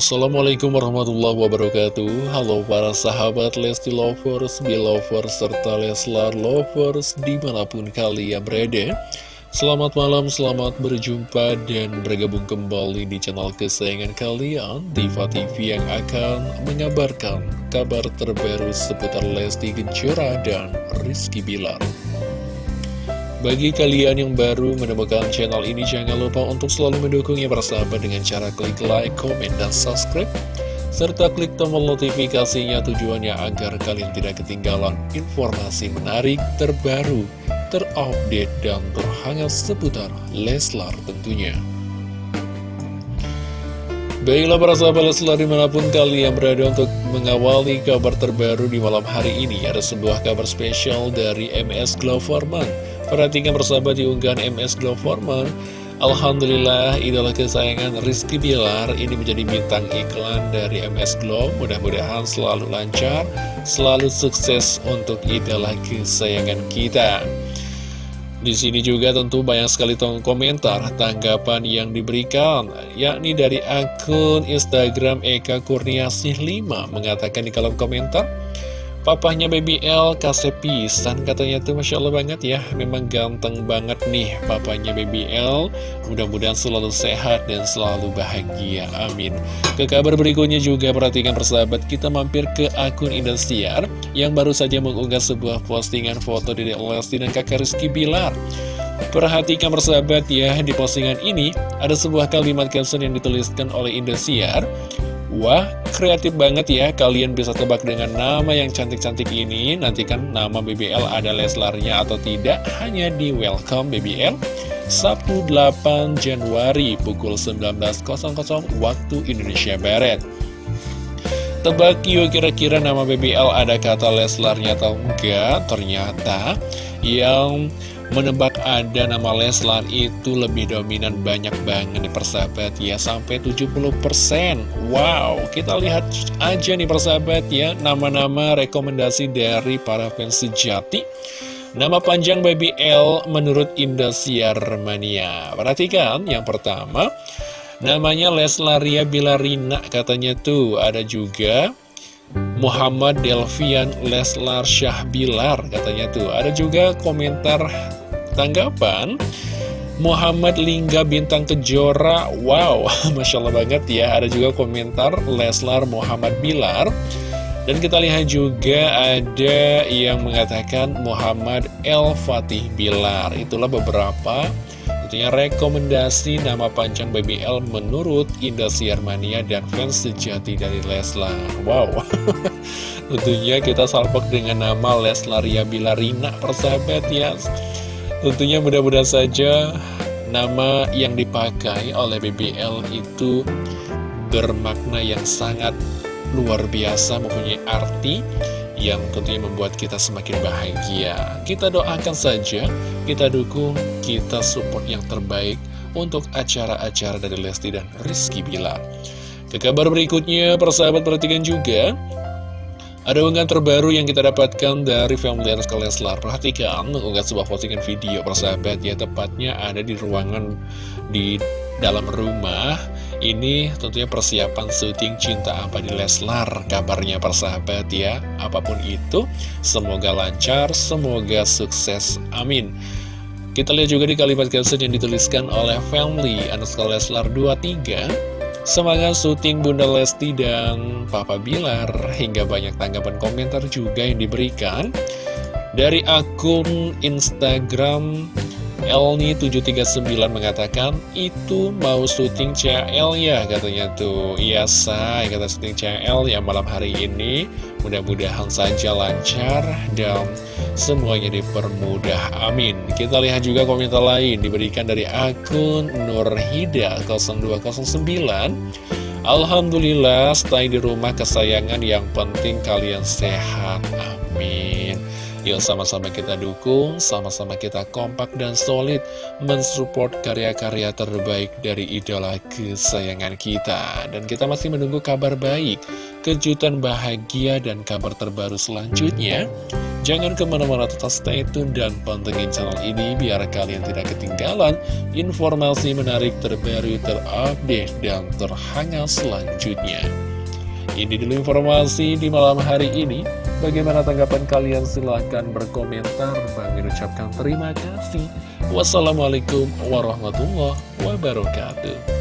Assalamualaikum warahmatullahi wabarakatuh. Halo para sahabat Lesti Lovers, Belovers, serta Leslar Lovers di mana pun kalian berada. Selamat malam, selamat berjumpa dan bergabung kembali di channel kesayangan kalian Diva TV yang akan mengabarkan kabar terbaru seputar Lesti Kejora dan Rizky Bilar bagi kalian yang baru menemukan channel ini, jangan lupa untuk selalu mendukungnya bersahabat dengan cara klik like, komen, dan subscribe. Serta klik tombol notifikasinya tujuannya agar kalian tidak ketinggalan informasi menarik, terbaru, terupdate, dan terhangat seputar Leslar tentunya. Baiklah para sahabat Leslar di mana pun kalian berada untuk mengawali kabar terbaru di malam hari ini Ada sebuah kabar spesial dari MS Glow Forman Perhatikan persahabat di unggahan MS Glow Forman Alhamdulillah idola kesayangan Rizky Bilar ini menjadi bintang iklan dari MS Glow. Mudah-mudahan selalu lancar, selalu sukses untuk idola kesayangan kita. Di sini juga tentu banyak sekali komentar tanggapan yang diberikan, yakni dari akun Instagram Eka Kurniasih 5 mengatakan di kolom komentar, Papahnya Baby L kasih pisan katanya tuh Masya Allah banget ya. Memang ganteng banget nih papanya Baby L. Mudah-mudahan selalu sehat dan selalu bahagia Amin. Ke kabar berikutnya juga perhatikan persahabat Kita mampir ke akun Indosiar Yang baru saja mengunggah sebuah postingan foto dari Lesti dan kakak Rizky Bilar. Perhatikan persahabat ya Di postingan ini ada sebuah kalimat caption yang dituliskan oleh Indosiar Wah, kreatif banget ya, kalian bisa tebak dengan nama yang cantik-cantik ini. Nantikan nama BBL ada Leslarnya atau tidak. Hanya di Welcome BBL Sabtu 8 Januari pukul 19.00 waktu Indonesia Barat. Tebak yuk kira-kira nama BBL ada kata Leslarnya atau enggak? Ternyata yang menebak ada nama Leslar itu lebih dominan banyak banget nih persahabat. Ya sampai 70% wow kita lihat aja nih persahabat ya. Nama-nama rekomendasi dari para fans sejati. Nama panjang Baby L menurut Indosiar Mania perhatikan yang pertama. Namanya Leslaria Bilarina katanya tuh. Ada juga Muhammad Delvian Leslar Syah Bilar katanya tuh. Ada juga komentar tanggapan Muhammad Lingga Bintang Kejora Wow, Masya Allah banget ya. Ada juga komentar Leslar Muhammad Bilar. Dan kita lihat juga ada yang mengatakan Muhammad El Fatih Bilar. Itulah beberapa tentunya rekomendasi nama panjang BBL menurut Indosiar Mania dan fans sejati dari Leslar. Wow. Tentunya kita salpok dengan nama Leslaria Bilarina persahabat ya Tentunya mudah-mudahan saja nama yang dipakai oleh BBL itu bermakna yang sangat luar biasa mempunyai arti yang tentunya membuat kita semakin bahagia. Kita doakan saja, kita dukung, kita support yang terbaik untuk acara-acara dari Lesti dan Rizky Bilar. Ke kabar berikutnya, persahabat perhatikan juga, ada unggahan terbaru yang kita dapatkan dari family underscore Leslar Perhatikan mengunggah sebuah postingan video persahabat ya Tepatnya ada di ruangan di dalam rumah. Ini tentunya persiapan syuting Cinta Apa di Leslar Kabarnya persahabat ya. Apa pun itu Semoga lancar, semoga sukses, amin. Kita lihat juga di kalimat caption yang dituliskan oleh family Leslar 23 Semangat syuting Bunda Lesti dan Papa Bilar. Hingga banyak tanggapan komentar juga yang diberikan dari akun Instagram Elni739 mengatakan itu mau syuting CL ya katanya tuh. Iya say kata syuting CL ya malam hari ini. Mudah-mudahan saja lancar dan semuanya dipermudah. Amin. Kita lihat juga komentar lain diberikan dari akun Nurhida 0209 Alhamdulillah stay di rumah kesayangan yang penting kalian sehat. Amin Yuk sama-sama kita dukung, sama-sama kita kompak dan solid mensupport karya-karya terbaik dari idola kesayangan kita. Dan kita masih menunggu kabar baik, kejutan bahagia dan kabar terbaru selanjutnya. Jangan ke mana-mana tetap stay tune dan pantengin channel ini biar kalian tidak ketinggalan informasi menarik terbaru, terupdate, dan terhangat selanjutnya. Ini dulu informasi di malam hari ini. Bagaimana tanggapan kalian? Silahkan berkomentar. Bang ucapkan terima kasih. Wassalamualaikum warahmatullahi wabarakatuh.